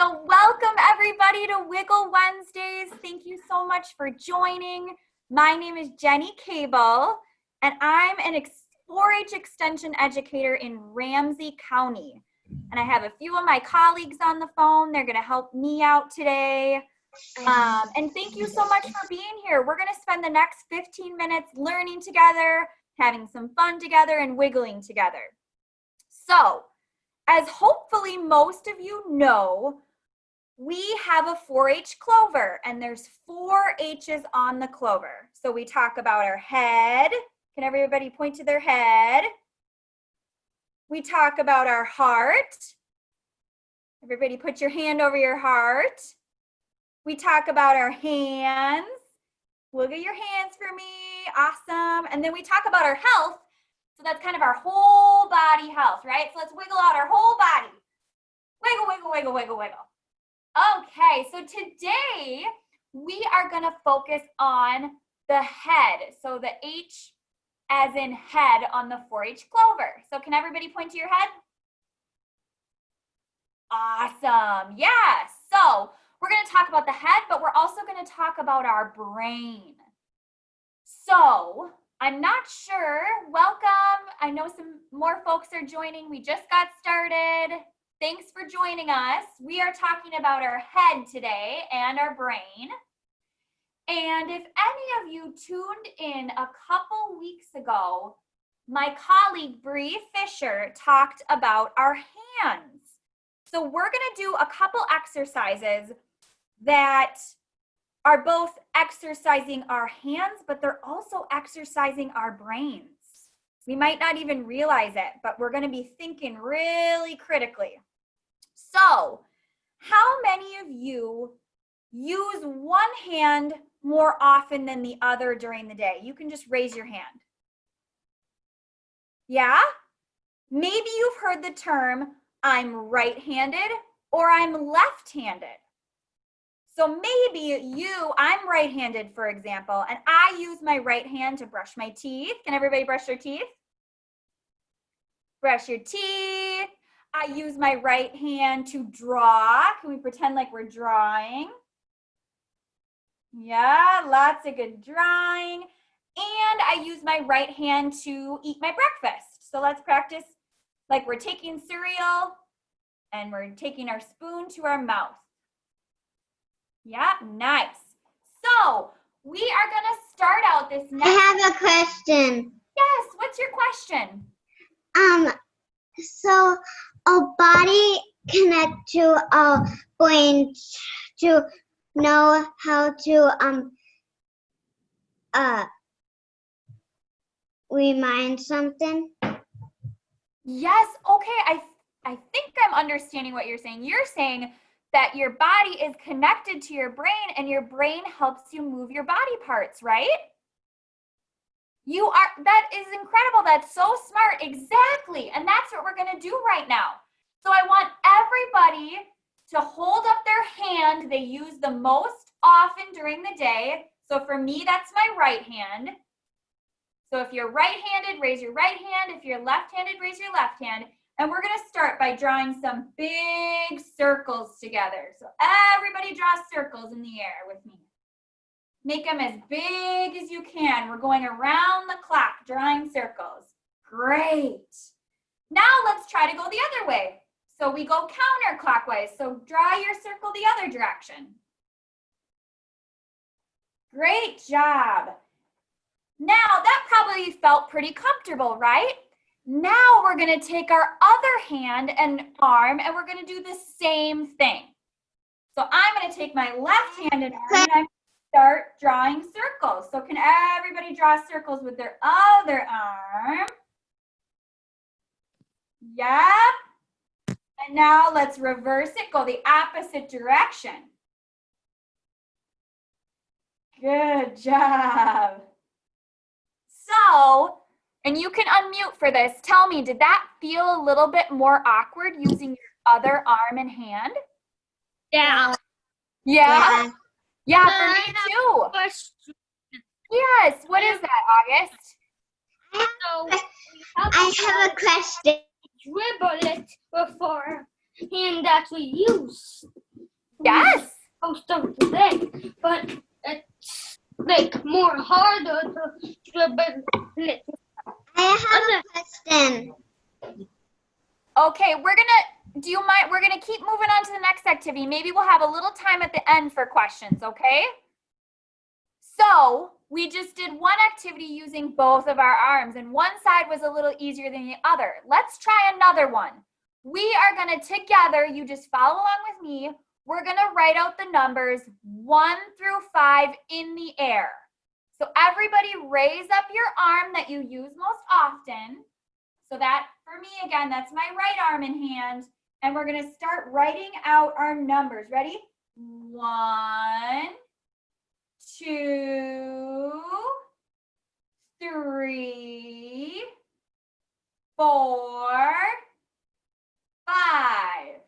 So welcome everybody to Wiggle Wednesdays. Thank you so much for joining. My name is Jenny Cable and I'm an 4-H extension educator in Ramsey County. And I have a few of my colleagues on the phone. They're gonna help me out today. Um, and thank you so much for being here. We're gonna spend the next 15 minutes learning together, having some fun together and wiggling together. So, as hopefully most of you know, we have a 4-H clover and there's four H's on the clover. So we talk about our head. Can everybody point to their head? We talk about our heart. Everybody put your hand over your heart. We talk about our hands. Look at your hands for me. Awesome. And then we talk about our health. So that's kind of our whole body health, right? So let's wiggle out our whole body. Wiggle, wiggle, wiggle, wiggle, wiggle. Okay, so today we are going to focus on the head. So the H as in head on the 4-H clover. So can everybody point to your head? Awesome. Yeah. So we're going to talk about the head, but we're also going to talk about our brain. So I'm not sure. Welcome. I know some more folks are joining. We just got started. Thanks for joining us. We are talking about our head today and our brain. And if any of you tuned in a couple weeks ago, my colleague Bree Fisher talked about our hands. So we're gonna do a couple exercises that are both exercising our hands, but they're also exercising our brains. We might not even realize it, but we're gonna be thinking really critically. So how many of you use one hand more often than the other during the day? You can just raise your hand. Yeah? Maybe you've heard the term, I'm right-handed or I'm left-handed. So maybe you, I'm right-handed, for example, and I use my right hand to brush my teeth. Can everybody brush their teeth? Brush your teeth. I use my right hand to draw. Can we pretend like we're drawing? Yeah, lots of good drawing. And I use my right hand to eat my breakfast. So let's practice like we're taking cereal and we're taking our spoon to our mouth. Yeah, nice. So we are gonna start out this next- I have a question. Yes, what's your question? Um, so a body connect to a brain to know how to um uh remind something? Yes, okay, I, I think I'm understanding what you're saying. You're saying that your body is connected to your brain and your brain helps you move your body parts, right? You are, that is incredible. That's so smart. Exactly. And that's what we're going to do right now. So I want everybody to hold up their hand they use the most often during the day. So for me, that's my right hand. So if you're right-handed, raise your right hand. If you're left-handed, raise your left hand. And we're gonna start by drawing some big circles together. So everybody draw circles in the air with me. Make them as big as you can. We're going around the clock, drawing circles. Great. Now let's try to go the other way. So we go counterclockwise. So draw your circle the other direction. Great job. Now that probably felt pretty comfortable, right? Now we're gonna take our other hand and arm and we're gonna do the same thing. So I'm gonna take my left hand and arm and I'm start drawing circles. So can everybody draw circles with their other arm? Yep. And now let's reverse it, go the opposite direction. Good job. So, and you can unmute for this. Tell me, did that feel a little bit more awkward using your other arm and hand? Yeah. Yeah? Yeah, yeah for me too. Yes, what is that, August? So, I have a question. dribble it before hand that we use. Yes. most of the day, but it's like more harder to dribble it. I have a question. Okay, we're gonna, do you mind, we're gonna keep moving on to the next activity. Maybe we'll have a little time at the end for questions, okay? So, we just did one activity using both of our arms and one side was a little easier than the other. Let's try another one. We are gonna together, you just follow along with me, we're gonna write out the numbers one through five in the air. So everybody raise up your arm that you use most often. So that, for me again, that's my right arm in hand. And we're gonna start writing out our numbers. Ready? One, two, three, four, five.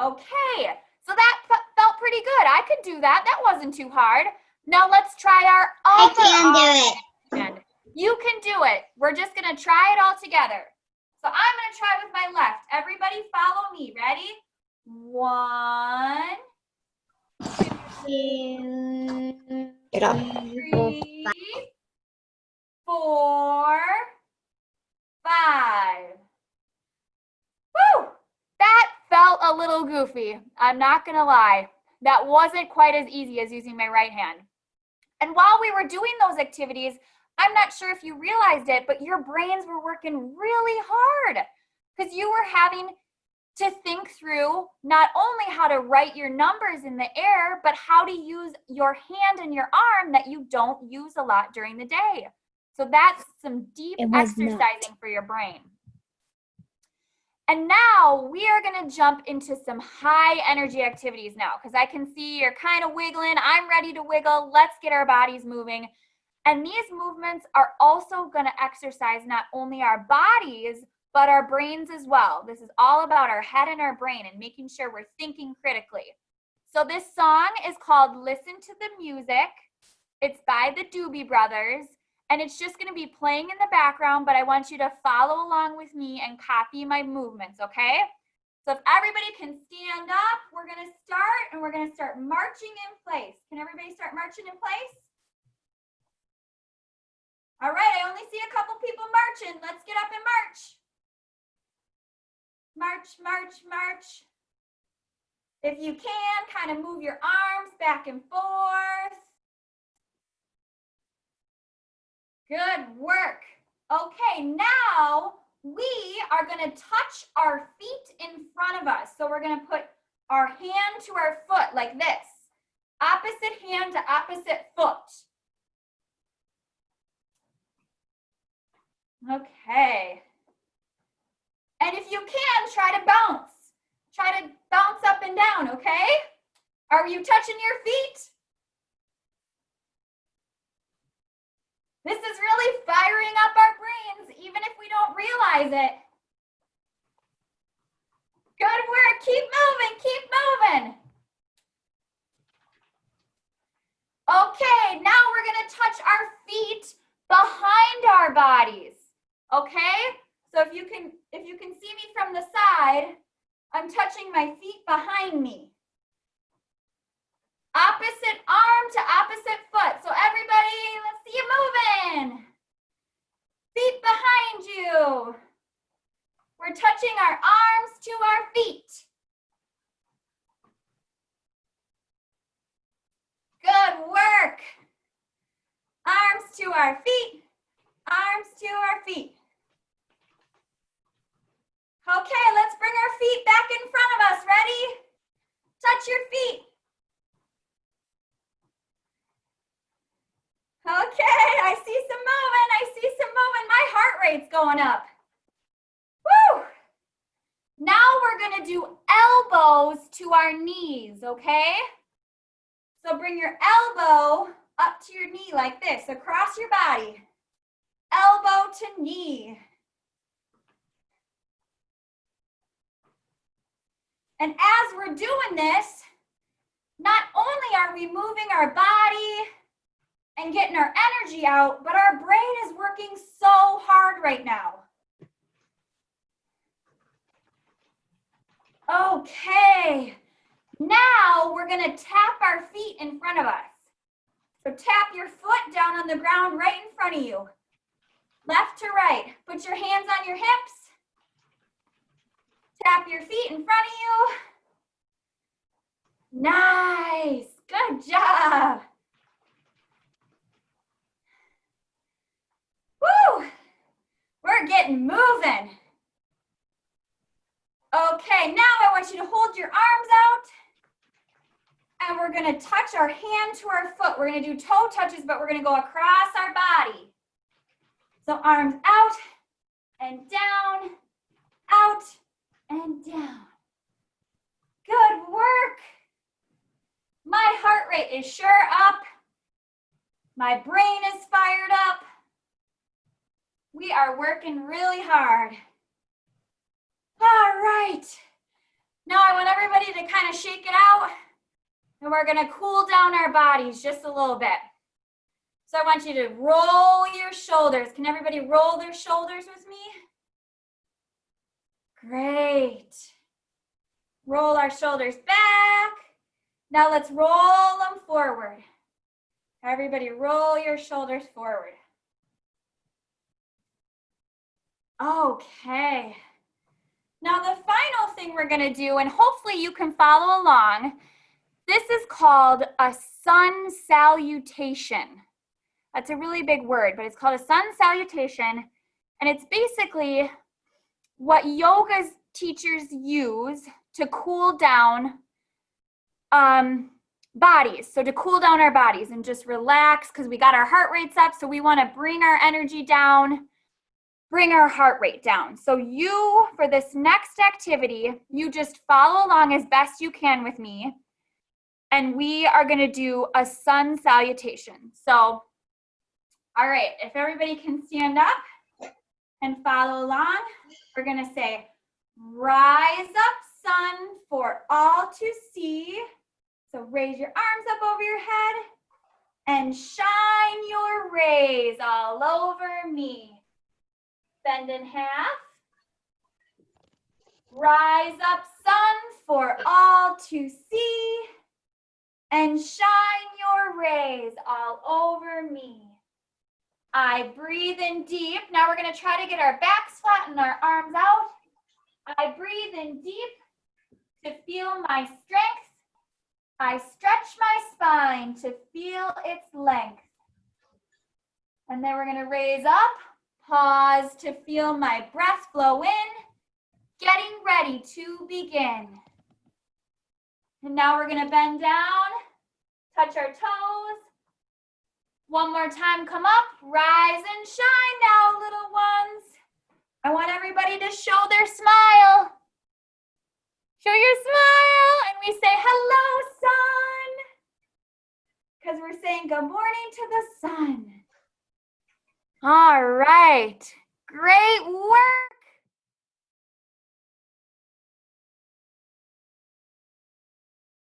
Okay, so that felt pretty good. I could do that. That wasn't too hard. Now let's try our other. I can do it. You can do it. We're just gonna try it all together. So I'm gonna try with my left. Everybody follow me. Ready? One, Get up. three, four, five. Woo! That felt a little goofy. I'm not gonna lie. That wasn't quite as easy as using my right hand. And while we were doing those activities, I'm not sure if you realized it, but your brains were working really hard because you were having to think through not only how to write your numbers in the air, but how to use your hand and your arm that you don't use a lot during the day. So that's some deep was not. exercising for your brain. And now we are going to jump into some high energy activities now because I can see you're kind of wiggling. I'm ready to wiggle. Let's get our bodies moving. And these movements are also going to exercise not only our bodies, but our brains as well. This is all about our head and our brain and making sure we're thinking critically. So this song is called Listen to the Music. It's by the Doobie Brothers and it's just going to be playing in the background, but I want you to follow along with me and copy my movements, okay? So if everybody can stand up, we're going to start and we're going to start marching in place. Can everybody start marching in place? All right, I only see a couple people marching. Let's get up and march. March, march, march. If you can, kind of move your arms back and forth. Good work. Okay, now we are going to touch our feet in front of us. So we're going to put our hand to our foot like this. Opposite hand to opposite foot. Okay. And if you can, try to bounce. Try to bounce up and down, okay? Are you touching your feet? This is really firing up our brains, even if we don't realize it. Good work. Keep moving. Keep moving. Okay, now we're going to touch our feet behind our bodies. Okay? So if you can if you can see me from the side, I'm touching my feet behind me. Opposite arm to opposite foot. So everybody, let's see you moving. Feet behind you. We're touching our arms to our feet. Good work. Arms to our feet. Arms to our feet. Okay, let's bring our feet back in front of us. Ready? Touch your feet. Okay, I see some movement. I see some movement. My heart rate's going up. Woo! Now we're gonna do elbows to our knees, okay? So bring your elbow up to your knee like this, across your body. Elbow to knee. And as we're doing this, not only are we moving our body and getting our energy out, but our brain is working so hard right now. Okay, Now we're gonna tap our feet in front of us. So tap your foot down on the ground right in front of you. Left to right. Put your hands on your hips. Tap your feet in front of you. Nice. Good job. Woo! We're getting moving. Okay, now I want you to hold your arms out. And we're gonna touch our hand to our foot. We're gonna do toe touches, but we're gonna go across our body. So arms out and down, out and down. Good work. My heart rate is sure up. My brain is fired up. We are working really hard. All right. Now I want everybody to kind of shake it out and we're gonna cool down our bodies just a little bit. So I want you to roll your shoulders. Can everybody roll their shoulders with me? Great. Roll our shoulders back. Now let's roll them forward. Everybody roll your shoulders forward. Okay. Now the final thing we're gonna do, and hopefully you can follow along, this is called a sun salutation. That's a really big word, but it's called a sun salutation. And it's basically what yoga's teachers use to cool down um, bodies. So to cool down our bodies and just relax because we got our heart rates up. So we want to bring our energy down, bring our heart rate down. So you, for this next activity, you just follow along as best you can with me. And we are going to do a sun salutation. So all right, if everybody can stand up and follow along, we're gonna say, rise up sun for all to see. So raise your arms up over your head and shine your rays all over me. Bend in half. Rise up sun for all to see and shine your rays all over me. I breathe in deep. Now we're gonna try to get our backs flat and our arms out. I breathe in deep to feel my strength. I stretch my spine to feel its length. And then we're gonna raise up, pause to feel my breath flow in, getting ready to begin. And now we're gonna bend down, touch our toes, one more time, come up, rise and shine now, little ones. I want everybody to show their smile. Show your smile, and we say, hello, sun. Because we're saying good morning to the sun. All right, great work.